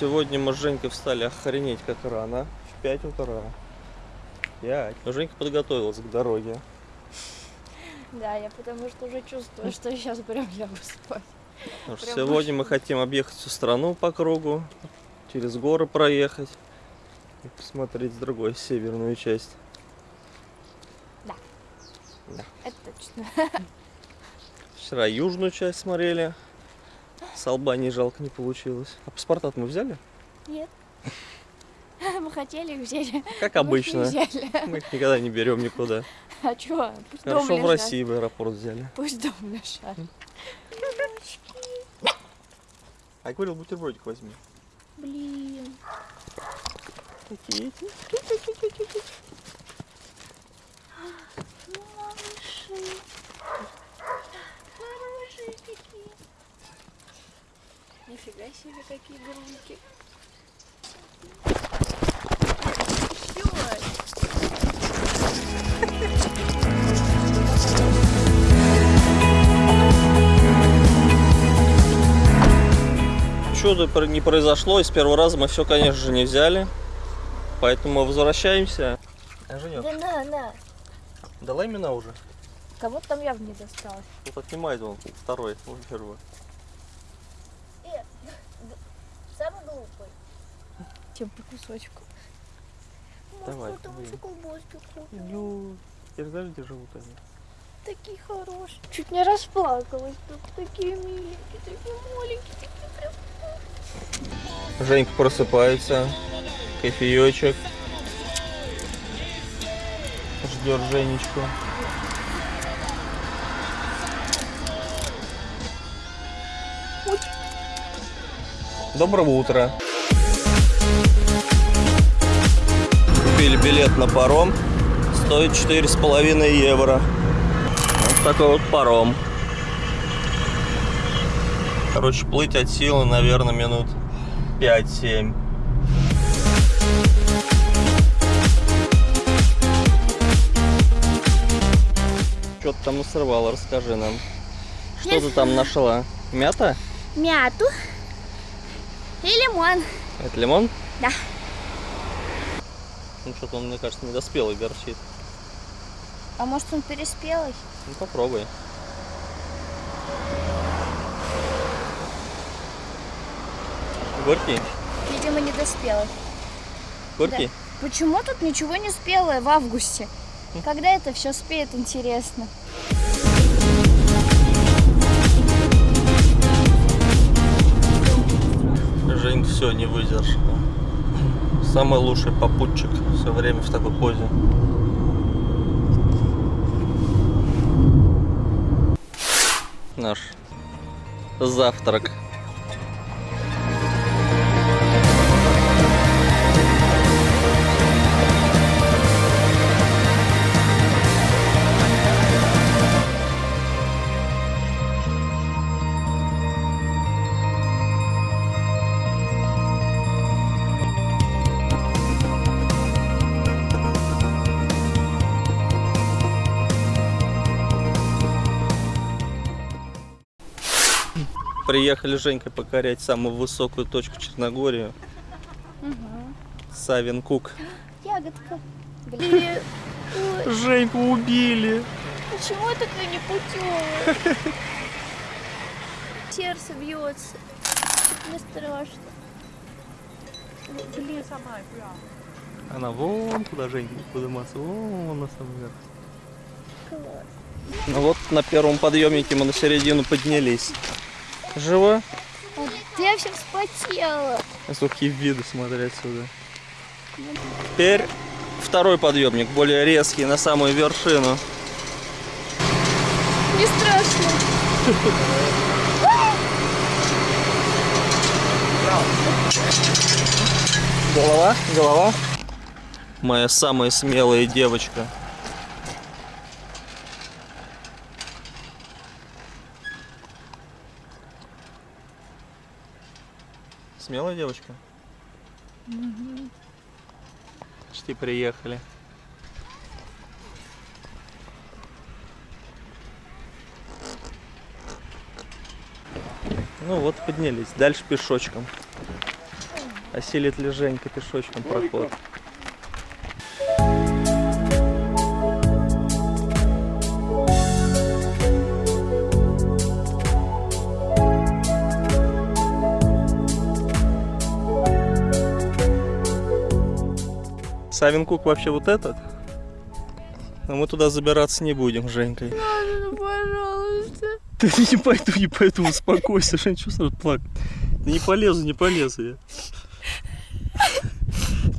Сегодня мы с Женькой встали охренеть как рано. В 5 утра. 5. Но Женька подготовилась к дороге. Да, я потому что уже чувствую, что сейчас прям лягу спать. Потому что Прям сегодня мы хотим объехать всю страну по кругу, через горы проехать и посмотреть с другой северную часть. Это точно. Вчера южную часть смотрели. С Албании жалко не получилось. А паспорта мы взяли? Нет. Мы хотели, взяли. Как Мы обычно. их взяли. Мы их никогда не берем никуда. А чё? Пусть Хорошо дом в лежат. России в аэропорт взяли. Пусть дом лежат. А я говорил, бутербродик возьми. Блин. Какие эти? Малыши. Хорошие. Нифига себе, какие грунки. Чудо не произошло, и с первого раза мы все, конечно же, не взяли. Поэтому возвращаемся. А, Женек, Да на, на. давай имена уже. Кого-то там явно не досталось. Вот отнимает он второй, он первый. Самый глупый. Чем по кусочку. Давай, Может, там блин. еще колбаски я же где живут они. Такие хорошие. Чуть не расплакалась. Тут такие миленькие, такие маленькие, такие прям. Женька просыпается, кофеечек. Ждет Женечку. Доброго утра. Купили билет на паром. Стоит четыре с половиной евро. Вот такой вот паром. Короче, плыть от силы, наверное, минут 5-7. Что ты там насрывала, расскажи нам. Что ты там нашла? Мята? Мяту и лимон. Это лимон? Да. Ну что-то он, мне кажется, недоспелый горчит. А может он переспелый? Ну попробуй. Горький? Видимо, недоспелый. Горький? Почему тут ничего не спелое в августе? Когда это все спеет, интересно. Все не выдержала. Самый лучший попутчик все время в такой позе. Наш завтрак. Приехали с Женькой покорять самую высокую точку Черногории. Савин Кук. Ягодка. Блин. Женьку убили. почему я такая непутевая? Сердце бьется. Мне страшно. Блин, сама Она вон куда Женька подниматься, вон на самом верх. класс. Ну вот на первом подъемнике мы на середину поднялись. Живо? А я вся вспотела. Сухие виды смотря отсюда. Теперь второй подъемник, более резкий, на самую вершину. Не страшно. Голова, голова. Моя самая смелая девочка. Смелая девочка? Почти приехали. Ну вот, поднялись. Дальше пешочком. Осилит ли Женька пешочком проход? Савинкук вообще вот этот? Но мы туда забираться не будем, Женькой. Ну, пожалуйста. Да не пойду, не пойду, успокойся, Жень, что сразу плакать? Да не полезу, не полезу я.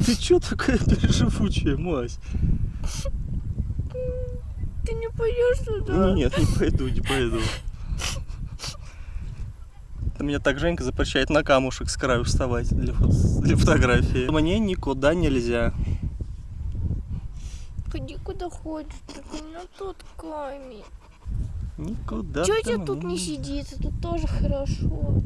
Ты чё такая переживучая, Мась? Ты не пойдешь туда? Нет, не пойду, не пойду. Это меня так Женька запрещает на камушек с краю вставать для, фото- для фотографии. Мне никуда нельзя. Ходи куда хочешь, только у меня тут камень. Никуда. Чего мне тут не сидится? Тут тоже хорошо.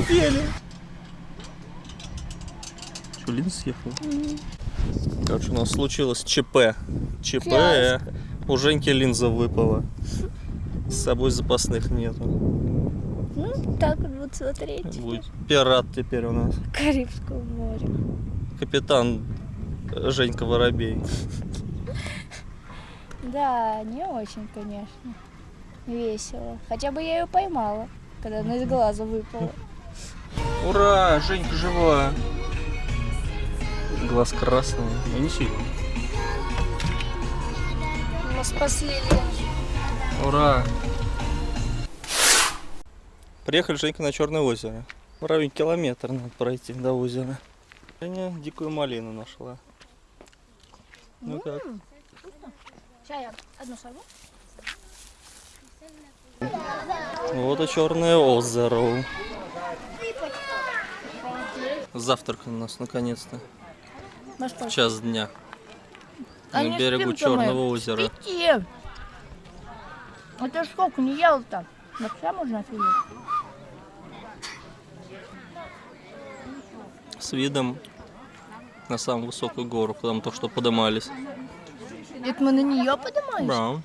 Успели! Что, Лин съехал? Короче, у нас случилось ЧП. ЧП. Фиаско. У Женьки линза выпала. С собой запасных нету. Ну, так вот вот смотреть. Будет пират теперь у нас. Карибского моря. Капитан Женька Воробей. Да, не очень, конечно. Весело. Хотя бы я ее поймала, когда она из глаза выпала. Ура, Женька жива. Глаз красный. Я не сильно. Мы спасли Ура! Приехали Женька на Черное озеро. В районе километр надо пройти до озера. Женя дикую малину нашла. Ну как? Я одну сорву. Вот и Черное озеро. Завтрак у нас наконец-то. На что? В час дня. А На берегу спим-то мы. Черного озера. Пяти. Это ж сколько не ел-то? На вся можно офигеть? С видом на самую высокую гору, куда мы только что подымались. Это мы на нее поднимались? Да,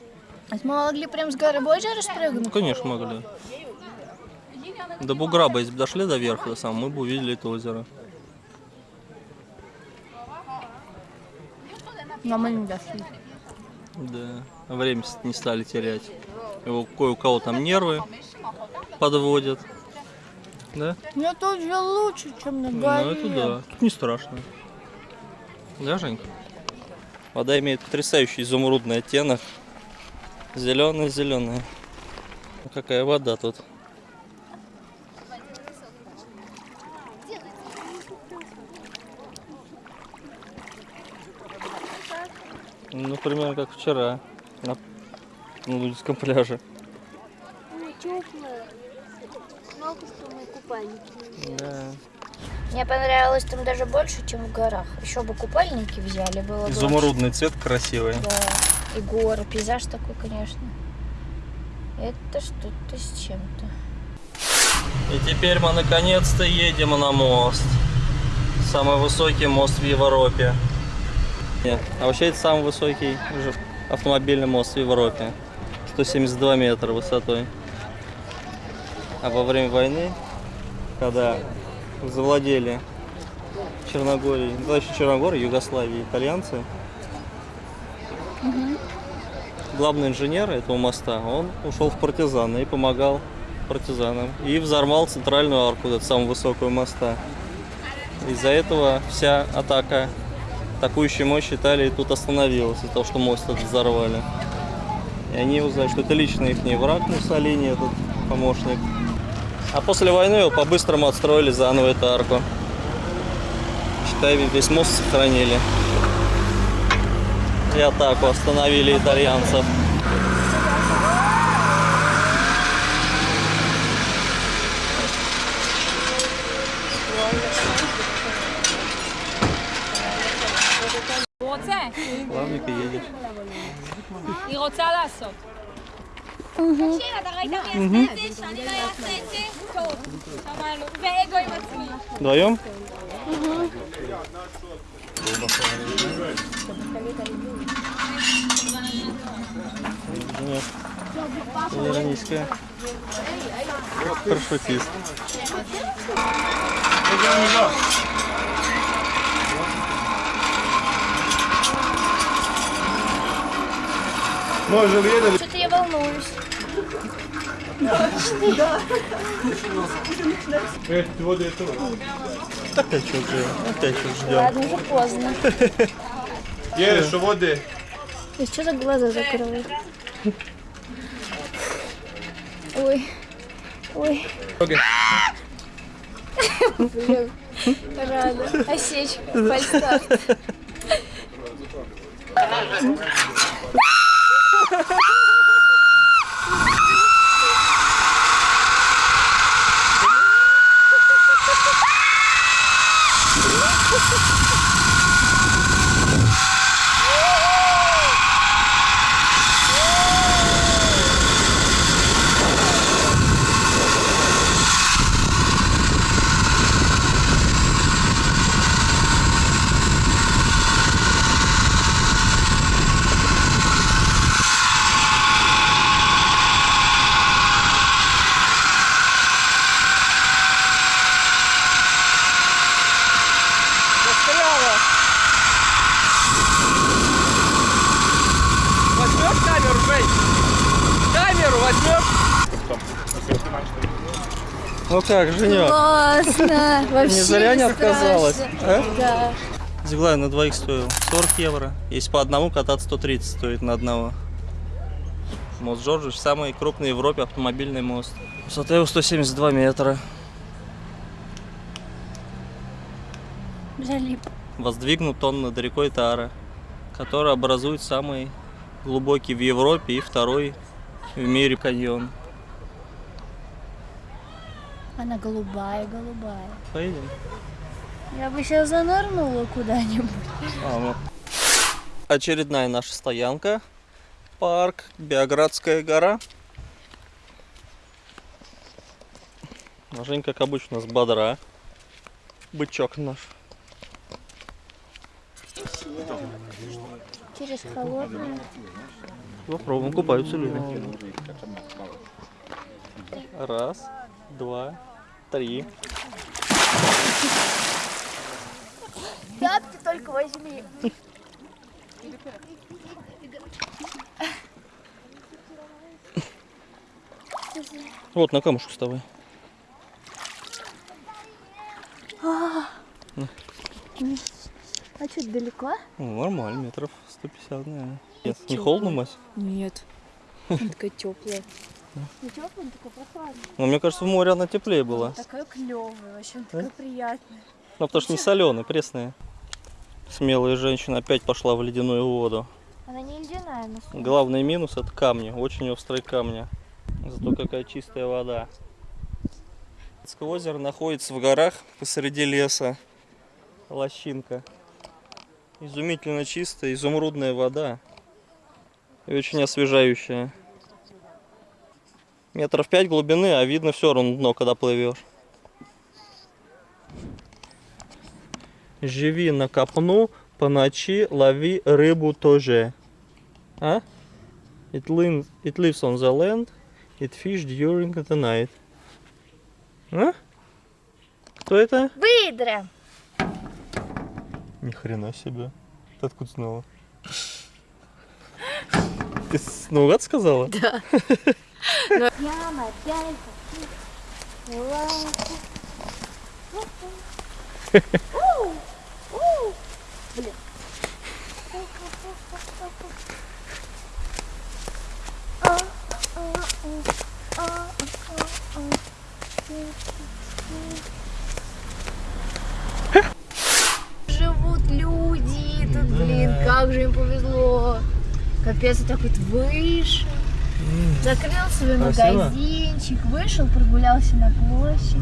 А мы могли прям с горы озеро спрыгнуть? ну, конечно могли. До бугра бы, если бы дошли до верха, самого, мы бы увидели это озеро. Но мы не дошли. Да, время не стали терять. Его кое у кого там нервы подводят. Да? Но тут же лучше, чем на Ну горе. это да. Тут не страшно. Да, Женька? Вода имеет потрясающий изумрудный оттенок. Зеленая-зеленая. Какая вода тут. Ну, примерно как вчера на, на Лудинском пляже. Ну, теплая. Жалко, что мы купальники. Да. Мне понравилось там даже больше, чем в горах. Еще бы купальники взяли, было бы Изумрудный цвет красивый. Да, и горы, пейзаж такой, конечно. Это что-то с чем-то. И теперь мы наконец-то едем на мост. Самый высокий мост в Европе. Нет, а вообще это самый высокий автомобильный мост в Европе. 172 метра высотой. А во время войны, когда завладели Черногорией, ну, еще Черногория, Югославия, итальянцы, главный инженер этого моста, он ушел в партизаны и помогал партизанам. И взорвал центральную арку, эту самую высокую моста. Из-за этого вся атака, атакующая мощь Италии тут остановилась, из-за того, что мост этот взорвали. И они узнали, что это лично их враг Муссолини, этот помощник. А после войны его по-быстрому отстроили заново эту арку. Считай, весь мост сохранили. И атаку остановили итальянцев. תקשיב, אתה ראית מי יעשה את זה? שאני לא אעשה את זה? טוב, שמענו. ואגו עם עצמי. Вдвоем? Нет. Ироническая. Парашютист. Что-то я волнуюсь. Опять что-то, опять что ждем. Ладно, уже поздно. Є, що води? И что за глаза закрывают? Ой. Ой. Блин. Рада. Осечка. Фальстарт. Как, Женек? Классно. Вообще Не зря не отказалась, а? Да. Зиглай на двоих стоил 40 евро. Если по одному кататься, 130 стоит на одного. Мост Джорджиш самый крупный в Европе автомобильный мост. Высота его 172 метра. Залип. Воздвигнут он над рекой Тара, который образует самый глубокий в Европе и второй в мире каньон. Она голубая, голубая. Поедем? Я бы сейчас занырнула куда-нибудь. А. Очередная наша стоянка. Парк Биоградская гора. Жень, как обычно, с бодра. Бычок наш. Через холодную. Попробуем, купаются люди. Раз, два, три. Пятки только возьми. Вот на камушек вставай. А что, далеко? Ну, нормально, метров 150, наверное. Нет, не холодно, Мась? Нет. Она такая теплая. Не теплая, такая прохладная. Ну, мне кажется, в море она теплее была. Такая клевая, вообще такая приятная. Ну, потому что не соленая, пресная. Смелая женщина опять пошла в ледяную воду. Она не ледяная, но солнце. Главный минус это камни, очень острые камни. Зато какая чистая вода. Цкое озеро находится в горах посреди леса. Лощинка. Изумительно чистая, изумрудная вода. И очень освежающая. Метров пять глубины, а видно все равно дно, когда плывешь. Живи на копну, по ночи лови рыбу тоже. А? It, lives, it lives on the land, it fish during the night. А? Кто это? Выдра! Ни хрена себе. Ты откуда знала? Ты наугад сказала? Да. А. Живут люди тут, блин, как же им повезло. Капец, вот так вот вышел. Закрыл свой Красиво? магазинчик, вышел, прогулялся на площадь.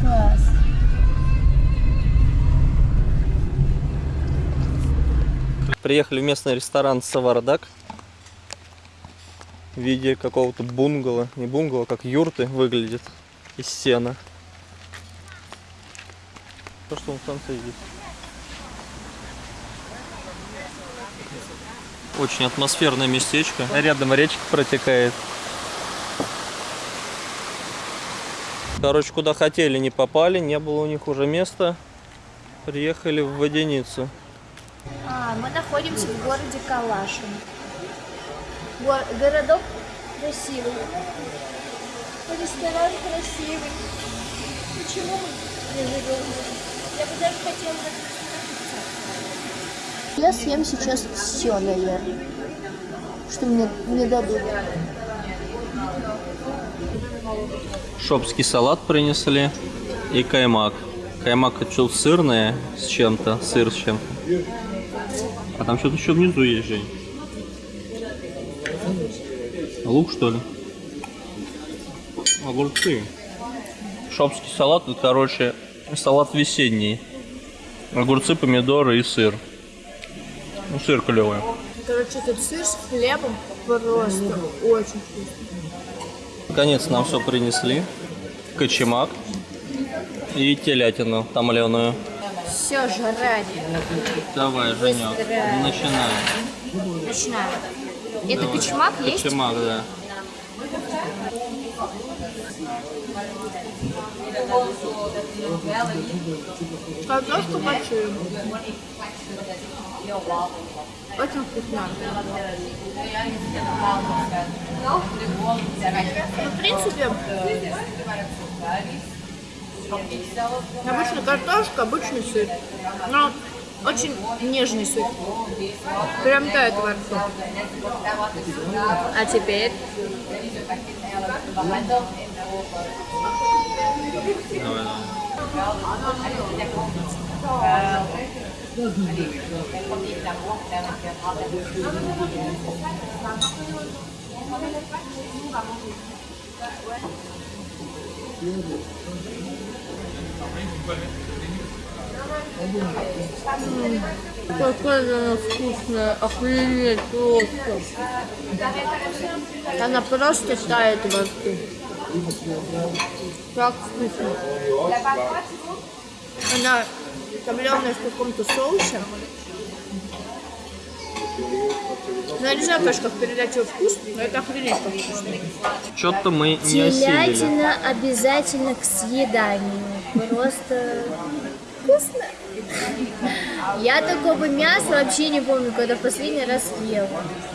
Класс. Приехали в местный ресторан Савардак в виде какого-то бунгало, не бунгало, как юрты выглядит из сена. То, что он в конце здесь. Очень атмосферное местечко. Рядом речка протекает. Короче, куда хотели, не попали. Не было у них уже места. Приехали в Воденицу. А, мы находимся в городе Калашин. Го- городок красивый. Ресторан красивый. Почему мы не живем? Я бы даже хотела. Я съем сейчас все, наверное. Что мне не дадут. Шопский салат принесли и каймак. Каймак хочу сырное с чем-то, сыр с чем-то. А там что-то еще внизу есть, Жень. Лук, что ли? Огурцы. Шопский салат, короче, салат весенний. Огурцы, помидоры и сыр. Ну, сыр клевый. Короче, тут сыр с хлебом просто очень вкусно. Наконец нам все принесли. Кочемак и телятину томленую. Все, жрать. Давай, Женек, Быстро. начинаем. Начинаем. Это кочмак есть? Кочемак, да. Картошку большую. Очень вкусно. Ну, в принципе, обычная картошка, обычный сыр. Но очень нежный сыр. Прям тает во рту. А теперь Давай, давай. Какая она вкусная, охренеть просто. Она просто тает во рту. Так вкусно. Она томленая в каком-то соусе. Ну, я не знаю, конечно, как передать его вкус, но это охренеть как вкусно. Что-то мы не осилили. Телятина обязательно к съеданию. Просто вкусно. Я такого мяса вообще не помню, когда в последний раз ела.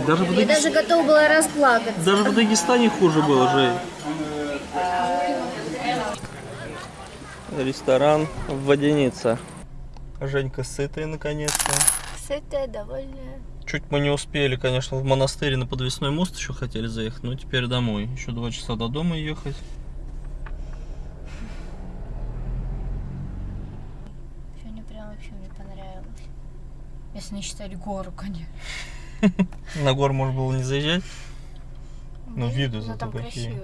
Даже Я Дагес- даже готова была расплакаться. Даже в Дагестане хуже было, Жень. Ресторан Водяница. Женька сытая наконец-то. Сытая, довольная. Чуть мы не успели, конечно, в монастырь на подвесной мост еще хотели заехать, но теперь домой. Еще два часа до дома ехать. Сегодня прям вообще мне понравилось. Если не считать гору, конечно. На гор можно было не заезжать. Ну, виды Но зато какие.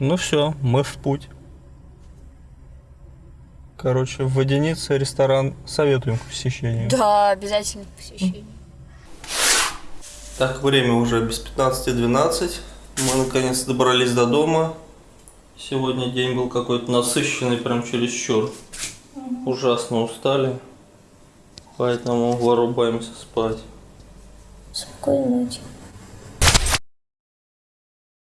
Ну все, мы в путь. Короче, в Водянице ресторан советуем к посещению. Да, обязательно к посещению. Так, время уже без 15.12. Мы наконец добрались до дома. Сегодня день был какой-то насыщенный, прям чересчур. Ужасно устали. Поэтому вырубаемся спать. Спокойной ночи.